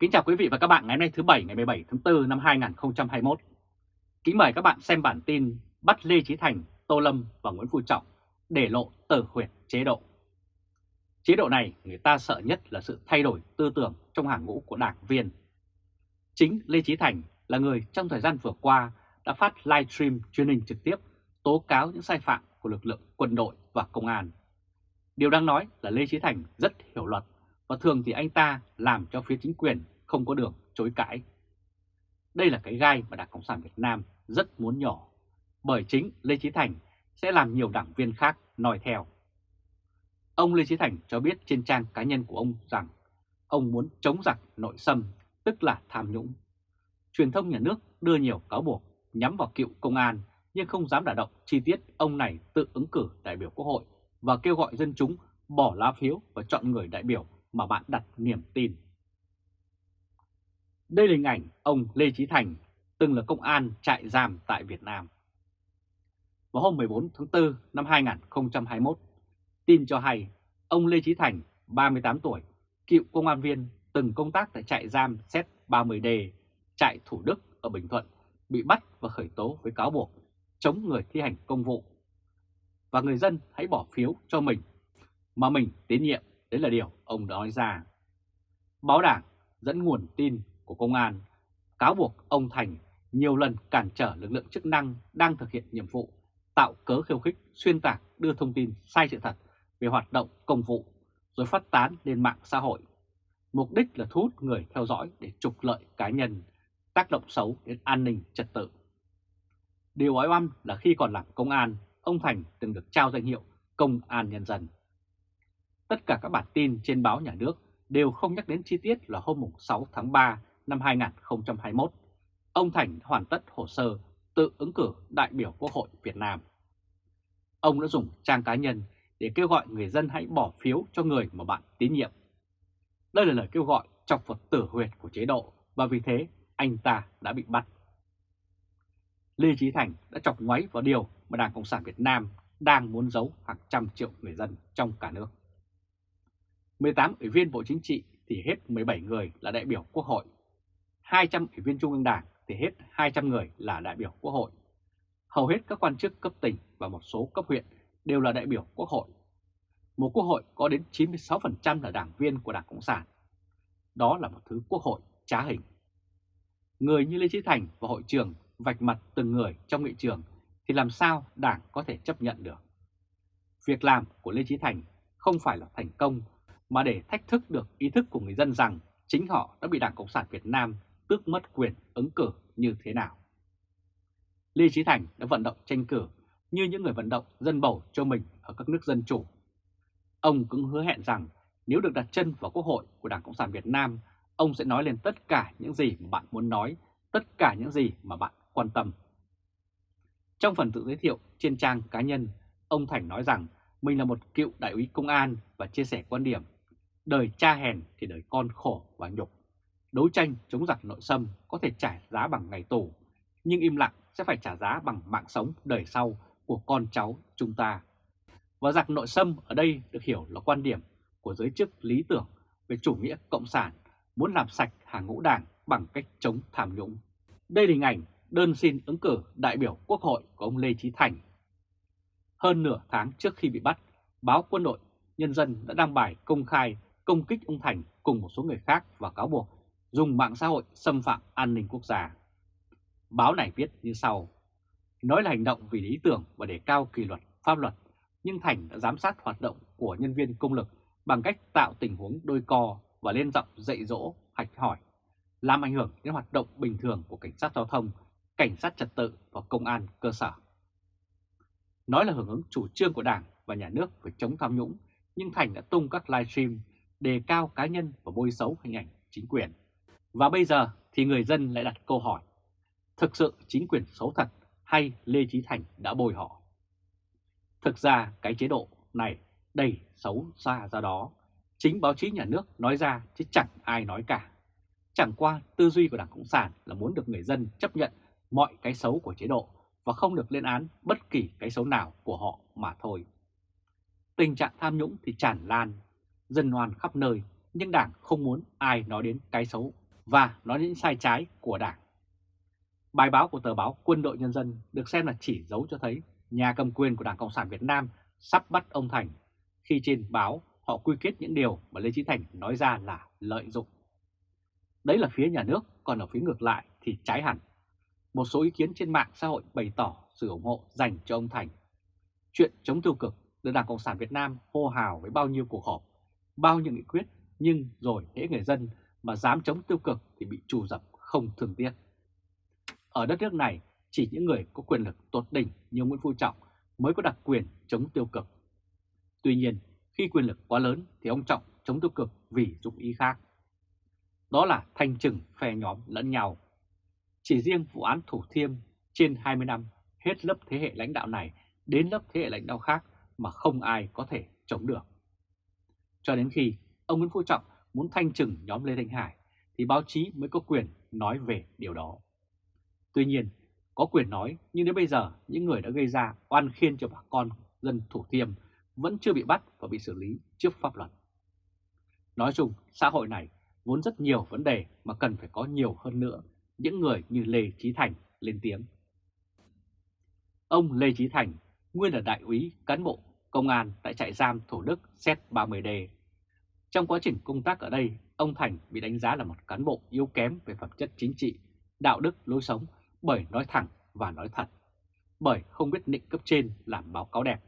Kính chào quý vị và các bạn ngày hôm nay thứ Bảy ngày 17 tháng 4 năm 2021. Kính mời các bạn xem bản tin bắt Lê Chí Thành, Tô Lâm và Nguyễn Phú Trọng để lộ tử huyệt chế độ. Chế độ này người ta sợ nhất là sự thay đổi tư tưởng trong hàng ngũ của đảng viên. Chính Lê Chí Thành là người trong thời gian vừa qua đã phát livestream truyền hình trực tiếp tố cáo những sai phạm của lực lượng quân đội và công an. Điều đáng nói là Lê Chí Thành rất hiểu luật và thường thì anh ta làm cho phía chính quyền không có đường chối cãi. Đây là cái gai mà Đảng Cộng sản Việt Nam rất muốn nhỏ, bởi chính Lê Chí Thành sẽ làm nhiều đảng viên khác noi theo. Ông Lê Chí Thành cho biết trên trang cá nhân của ông rằng ông muốn chống giặc nội xâm, tức là tham nhũng. Truyền thông nhà nước đưa nhiều cáo buộc nhắm vào cựu công an nhưng không dám đả động chi tiết ông này tự ứng cử đại biểu quốc hội và kêu gọi dân chúng bỏ lá phiếu và chọn người đại biểu mà bạn đặt niềm tin. Đây là hình ảnh ông Lê Chí Thành, từng là công an trại giam tại Việt Nam. Vào hôm 14 tháng 4 năm 2021, tin cho hay ông Lê Chí Thành, 38 tuổi, cựu công an viên từng công tác tại trại giam xét 30D, trại Thủ Đức ở Bình Thuận, bị bắt và khởi tố với cáo buộc chống người thi hành công vụ. Và người dân hãy bỏ phiếu cho mình, mà mình tín nhiệm Đấy là điều ông đã nói ra. Báo đảng dẫn nguồn tin của công an cáo buộc ông Thành nhiều lần cản trở lực lượng chức năng đang thực hiện nhiệm vụ, tạo cớ khiêu khích, xuyên tạc, đưa thông tin sai sự thật về hoạt động công vụ, rồi phát tán lên mạng xã hội. Mục đích là thu hút người theo dõi để trục lợi cá nhân, tác động xấu đến an ninh trật tự. Điều ói oăm là khi còn làm công an, ông Thành từng được trao danh hiệu Công an Nhân dân. Tất cả các bản tin trên báo nhà nước đều không nhắc đến chi tiết là hôm 6 tháng 3 năm 2021, ông Thành hoàn tất hồ sơ tự ứng cử đại biểu Quốc hội Việt Nam. Ông đã dùng trang cá nhân để kêu gọi người dân hãy bỏ phiếu cho người mà bạn tín nhiệm. Đây là lời kêu gọi chọc vật tử huyệt của chế độ và vì thế anh ta đã bị bắt. Lê Trí Thành đã chọc ngoáy vào điều mà Đảng Cộng sản Việt Nam đang muốn giấu hàng trăm triệu người dân trong cả nước. 18 ủy viên Bộ Chính trị thì hết 17 người là đại biểu Quốc hội. 200 ủy viên Trung ương Đảng thì hết 200 người là đại biểu Quốc hội. Hầu hết các quan chức cấp tỉnh và một số cấp huyện đều là đại biểu Quốc hội. Một Quốc hội có đến 96% là đảng viên của Đảng Cộng sản. Đó là một thứ Quốc hội trá hình. Người như Lê Chí Thành và hội trường vạch mặt từng người trong nghị trường thì làm sao Đảng có thể chấp nhận được. Việc làm của Lê Chí Thành không phải là thành công mà để thách thức được ý thức của người dân rằng chính họ đã bị Đảng Cộng sản Việt Nam tước mất quyền ứng cử như thế nào. Lê Chí Thành đã vận động tranh cử như những người vận động dân bầu cho mình ở các nước dân chủ. Ông cũng hứa hẹn rằng nếu được đặt chân vào Quốc hội của Đảng Cộng sản Việt Nam, ông sẽ nói lên tất cả những gì mà bạn muốn nói, tất cả những gì mà bạn quan tâm. Trong phần tự giới thiệu trên trang cá nhân, ông Thành nói rằng mình là một cựu đại úy công an và chia sẻ quan điểm Đời cha hèn thì đời con khổ và nhục. Đấu tranh chống giặc nội xâm có thể trả giá bằng ngày tù, nhưng im lặng sẽ phải trả giá bằng mạng sống đời sau của con cháu chúng ta. Và giặc nội xâm ở đây được hiểu là quan điểm của giới chức lý tưởng về chủ nghĩa cộng sản muốn làm sạch hàng ngũ đảng bằng cách chống tham nhũng. Đây là hình ảnh đơn xin ứng cử đại biểu Quốc hội của ông Lê Chí Thành. Hơn nửa tháng trước khi bị bắt, báo Quân đội Nhân dân đã đăng bài công khai công kích ông Thành cùng một số người khác và cáo buộc dùng mạng xã hội xâm phạm an ninh quốc gia. Báo này viết như sau, nói là hành động vì lý tưởng và để cao kỷ luật, pháp luật, nhưng Thành đã giám sát hoạt động của nhân viên công lực bằng cách tạo tình huống đôi co và lên giọng dạy dỗ, hạch hỏi, làm ảnh hưởng đến hoạt động bình thường của cảnh sát giao thông, cảnh sát trật tự và công an cơ sở. Nói là hưởng ứng chủ trương của Đảng và Nhà nước về chống tham nhũng, nhưng Thành đã tung các livestream đề cao cá nhân và bôi xấu hình ảnh chính quyền. Và bây giờ thì người dân lại đặt câu hỏi, thực sự chính quyền xấu thật hay Lê Chí Thành đã bồi họ? Thực ra cái chế độ này đầy xấu xa ra đó, chính báo chí nhà nước nói ra chứ chẳng ai nói cả. Chẳng qua tư duy của Đảng Cộng sản là muốn được người dân chấp nhận mọi cái xấu của chế độ và không được lên án bất kỳ cái xấu nào của họ mà thôi. Tình trạng tham nhũng thì tràn lan dân hoan khắp nơi, nhưng Đảng không muốn ai nói đến cái xấu và nói những sai trái của Đảng. Bài báo của tờ báo Quân đội Nhân dân được xem là chỉ dấu cho thấy nhà cầm quyền của Đảng Cộng sản Việt Nam sắp bắt ông Thành khi trên báo họ quy kết những điều mà Lê Chí Thành nói ra là lợi dụng. Đấy là phía nhà nước, còn ở phía ngược lại thì trái hẳn. Một số ý kiến trên mạng xã hội bày tỏ sự ủng hộ dành cho ông Thành. Chuyện chống tiêu cực được Đảng Cộng sản Việt Nam hô hào với bao nhiêu cuộc họp, bao nhiêu nghị quyết, nhưng rồi hễ người dân mà dám chống tiêu cực thì bị trù dập không thường tiếc. Ở đất nước này, chỉ những người có quyền lực tột đỉnh như Nguyễn Phú Trọng mới có đặc quyền chống tiêu cực. Tuy nhiên, khi quyền lực quá lớn thì ông Trọng chống tiêu cực vì dụng ý khác. Đó là thanh trừng phe nhóm lẫn nhau. Chỉ riêng vụ án Thủ Thiêm trên 20 năm hết lớp thế hệ lãnh đạo này đến lớp thế hệ lãnh đạo khác mà không ai có thể chống được. Cho đến khi ông Nguyễn Phú Trọng muốn thanh trừng nhóm Lê Thanh Hải thì báo chí mới có quyền nói về điều đó. Tuy nhiên, có quyền nói nhưng đến bây giờ những người đã gây ra oan khiên cho bà con dân Thủ Thiêm vẫn chưa bị bắt và bị xử lý trước pháp luật. Nói chung, xã hội này vốn rất nhiều vấn đề mà cần phải có nhiều hơn nữa những người như Lê Trí Thành lên tiếng. Ông Lê Trí Thành, nguyên là đại úy cán bộ công an tại trại giam Thủ Đức Z30D. Trong quá trình công tác ở đây, ông Thành bị đánh giá là một cán bộ yếu kém về phẩm chất chính trị, đạo đức, lối sống bởi nói thẳng và nói thật, bởi không biết định cấp trên làm báo cáo đẹp.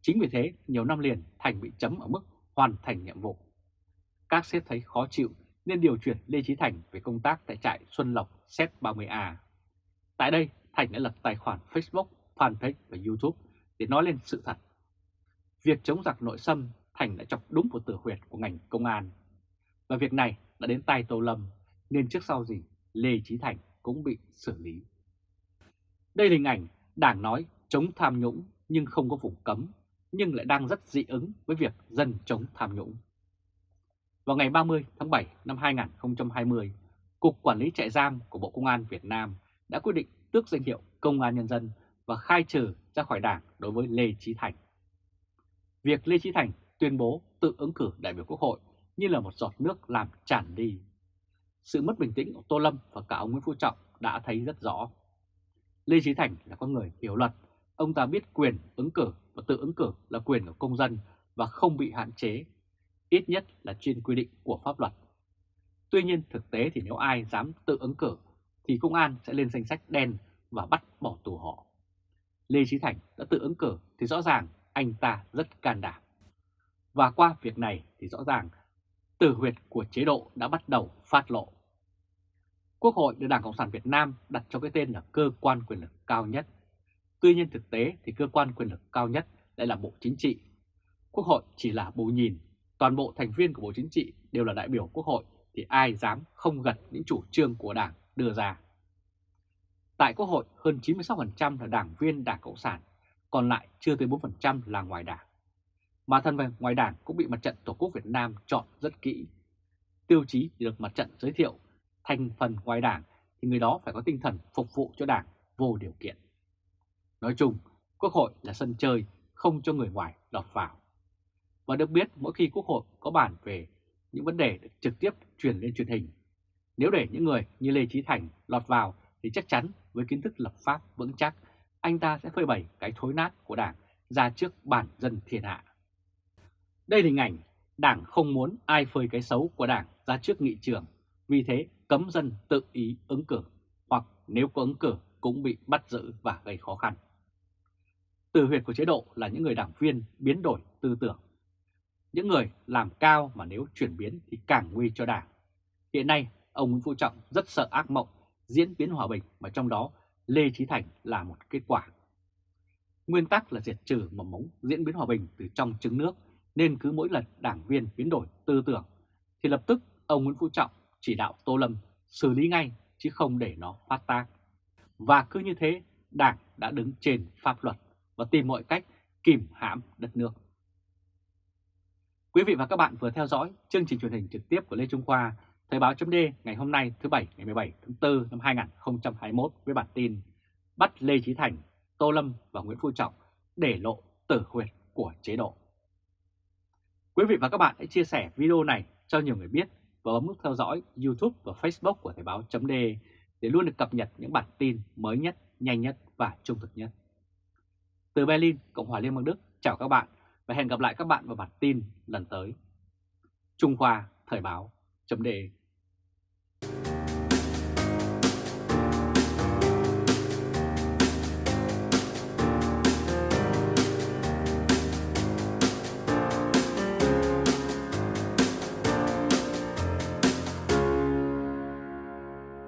Chính vì thế, nhiều năm liền Thành bị chấm ở mức hoàn thành nhiệm vụ. Các sếp thấy khó chịu nên điều chuyển Lê Trí Thành về công tác tại trại Xuân Lộc Z30A. Tại đây, Thành đã lập tài khoản Facebook, fanpage và YouTube để nói lên sự thật. Việc chống giặc nội xâm Thành đã chọc đúng vào tử huyệt của ngành công an. Và việc này đã đến tay Tô Lâm, nên trước sau gì Lê Trí Thành cũng bị xử lý. Đây là hình ảnh Đảng nói chống tham nhũng nhưng không có vùng cấm, nhưng lại đang rất dị ứng với việc dân chống tham nhũng. Vào ngày 30 tháng 7 năm 2020, Cục Quản lý trại giam của Bộ Công an Việt Nam đã quyết định tước danh hiệu Công an Nhân dân và khai trừ ra khỏi đảng đối với Lê Trí Thành. Việc Lê Trí Thành tuyên bố tự ứng cử đại biểu Quốc hội như là một giọt nước làm tràn đi. Sự mất bình tĩnh của Tô Lâm và cả ông Nguyễn Phú Trọng đã thấy rất rõ. Lê Trí Thành là con người hiểu luật, ông ta biết quyền ứng cử và tự ứng cử là quyền của công dân và không bị hạn chế, ít nhất là trên quy định của pháp luật. Tuy nhiên thực tế thì nếu ai dám tự ứng cử thì công an sẽ lên danh sách đen và bắt bỏ tù họ. Lê Trí Thành đã tự ứng cử thì rõ ràng anh ta rất can đảm. Và qua việc này thì rõ ràng tử huyệt của chế độ đã bắt đầu phát lộ. Quốc hội được Đảng Cộng sản Việt Nam đặt cho cái tên là cơ quan quyền lực cao nhất. Tuy nhiên thực tế thì cơ quan quyền lực cao nhất lại là Bộ Chính trị. Quốc hội chỉ là bầu nhìn, toàn bộ thành viên của Bộ Chính trị đều là đại biểu Quốc hội thì ai dám không gật những chủ trương của Đảng đưa ra. Tại Quốc hội, hơn 96% là đảng viên Đảng Cộng sản, còn lại chưa tới 4% là ngoài đảng. Mà thân về ngoài đảng cũng bị mặt trận Tổ quốc Việt Nam chọn rất kỹ. Tiêu chí được mặt trận giới thiệu thành phần ngoài đảng thì người đó phải có tinh thần phục vụ cho đảng vô điều kiện. Nói chung, Quốc hội là sân chơi không cho người ngoài lọt vào. Và được biết mỗi khi Quốc hội có bàn về những vấn đề được trực tiếp truyền lên truyền hình, nếu để những người như Lê Trí Thành lọt vào thì chắc chắn với kiến thức lập pháp vững chắc, anh ta sẽ phơi bày cái thối nát của đảng ra trước bản dân thiên hạ. Đây là hình ảnh đảng không muốn ai phơi cái xấu của đảng ra trước nghị trường, vì thế cấm dân tự ý ứng cử, hoặc nếu có ứng cử cũng bị bắt giữ và gây khó khăn. Từ huyệt của chế độ là những người đảng viên biến đổi tư tưởng. Những người làm cao mà nếu chuyển biến thì càng nguy cho đảng. Hiện nay, ông Nguyễn Phú Trọng rất sợ ác mộng diễn biến hòa bình mà trong đó Lê Trí Thành là một kết quả. Nguyên tắc là diệt trừ mầm mống diễn biến hòa bình từ trong trứng nước nên cứ mỗi lần đảng viên biến đổi tư tưởng thì lập tức ông Nguyễn Phú Trọng chỉ đạo Tô Lâm xử lý ngay chứ không để nó phát tác. Và cứ như thế đảng đã đứng trên pháp luật và tìm mọi cách kìm hãm đất nước. Quý vị và các bạn vừa theo dõi chương trình truyền hình trực tiếp của Lê Trung Khoa Thời báo chấm ngày hôm nay thứ Bảy ngày 17 tháng 4 năm 2021 với bản tin Bắt Lê Trí Thành, Tô Lâm và Nguyễn Phú Trọng để lộ tử huyệt của chế độ. Quý vị và các bạn hãy chia sẻ video này cho nhiều người biết và bấm nút theo dõi YouTube và Facebook của Thời báo chấm để luôn được cập nhật những bản tin mới nhất, nhanh nhất và trung thực nhất. Từ Berlin, Cộng hòa Liên bang Đức, chào các bạn và hẹn gặp lại các bạn vào bản tin lần tới. Trung Khoa Thời báo chấm